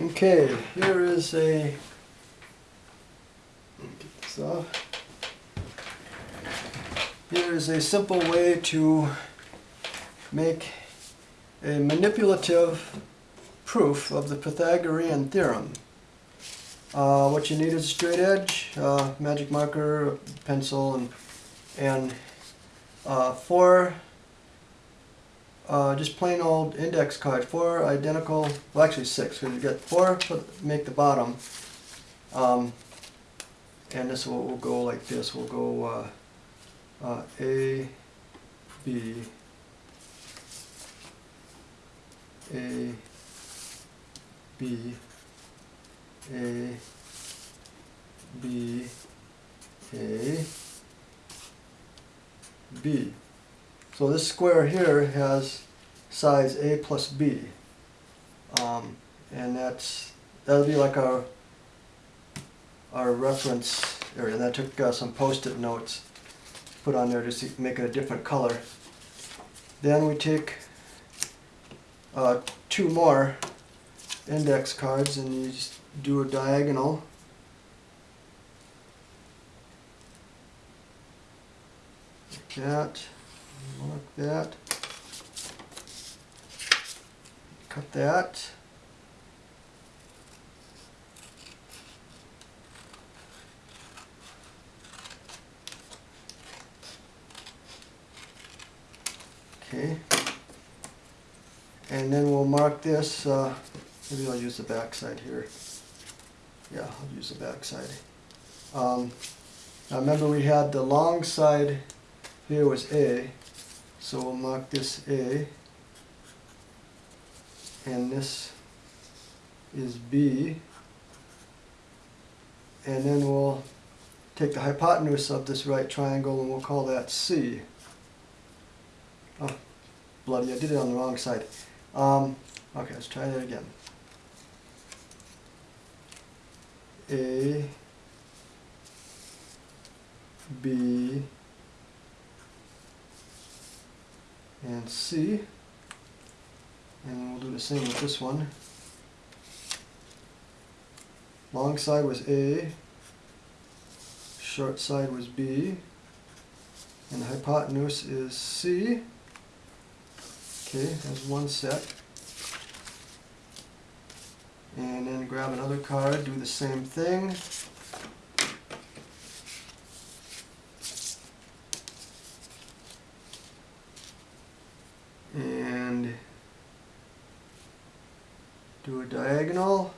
Okay, here is a, get this off. Here is a simple way to make a manipulative proof of the Pythagorean theorem. Uh, what you need is a straight edge, uh, magic marker, pencil, and, and uh, four uh, just plain old index card, four identical, well actually six, because you get four to make the bottom. Um, and this will, will go like this, we'll go uh, uh, A, B, A, B, A, B, A, B. So this square here has size A plus B. Um, and that's, that'll be like our, our reference area. And I took uh, some post-it notes, put on there to make it a different color. Then we take uh, two more index cards and you just do a diagonal. Like that mark that, cut that. Okay, and then we'll mark this, uh, maybe I'll use the back side here. Yeah, I'll use the back side. Um, now remember we had the long side here was A, so we'll mark this A, and this is B, and then we'll take the hypotenuse of this right triangle and we'll call that C. Oh, bloody, I did it on the wrong side. Um, okay, let's try that again. A, B, and C. And we'll do the same with this one. Long side was A, short side was B, and hypotenuse is C. Okay, that's one set. And then grab another card, do the same thing. and do a diagonal,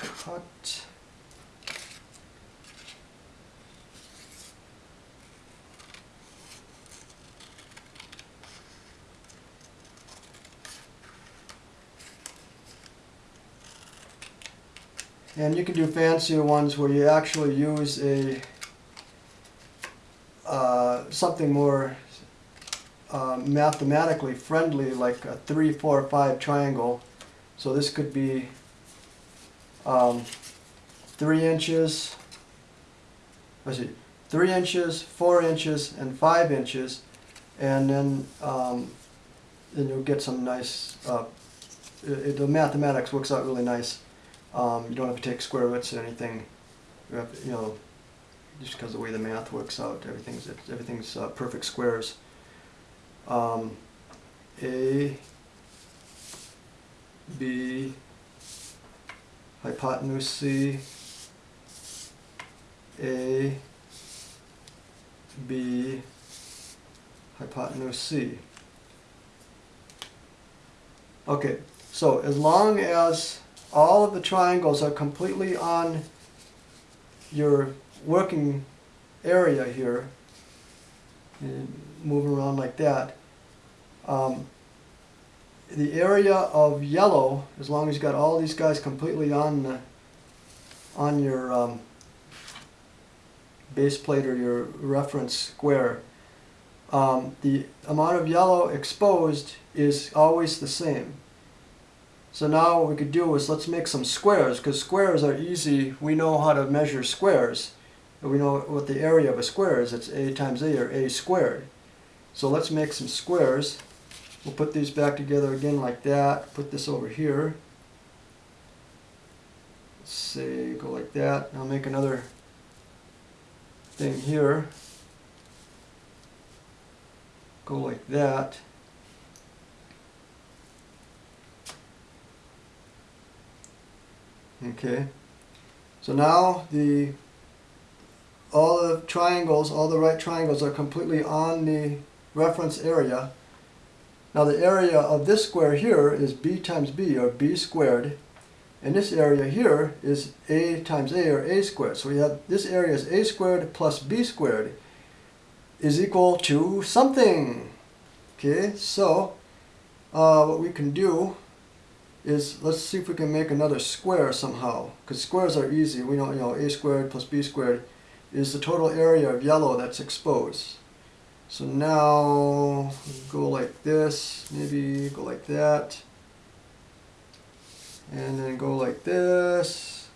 cut, and you can do fancier ones where you actually use a uh, something more uh, mathematically friendly like a 3, 4, 5 triangle. So this could be um, 3 inches, let's see, 3 inches, 4 inches, and 5 inches. And then, um, then you'll get some nice, uh, it, the mathematics works out really nice. Um, you don't have to take square roots or anything. You, have, you know, just because the way the math works out, everything's everything's uh, perfect squares. Um, A, B, hypotenuse C, A, B, hypotenuse C. Okay, so as long as all of the triangles are completely on your working area here, and moving around like that, um, the area of yellow, as long as you've got all these guys completely on the, on your um, base plate or your reference square, um, the amount of yellow exposed is always the same. So now what we could do is let's make some squares, because squares are easy. We know how to measure squares we know what the area of a square is. It's a times a or a squared. So let's make some squares. We'll put these back together again like that. Put this over here. Let's say go like that. I'll make another thing here. Go like that. Okay. So now the all the triangles, all the right triangles are completely on the reference area. Now the area of this square here is b times b, or b squared. And this area here is a times a, or a squared. So we have, this area is a squared plus b squared is equal to something. Okay, so uh, what we can do is, let's see if we can make another square somehow. Because squares are easy. We know, you know, a squared plus b squared is the total area of yellow that's exposed. So now go like this, maybe go like that, and then go like this.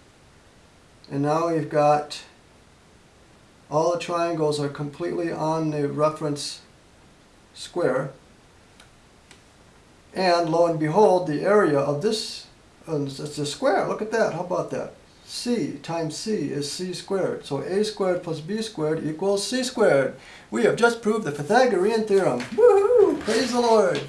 And now we've got all the triangles are completely on the reference square. And lo and behold, the area of this, uh, a square, look at that, how about that? C times c is c squared. So a squared plus b squared equals c squared. We have just proved the Pythagorean theorem. Woohoo! Praise the Lord!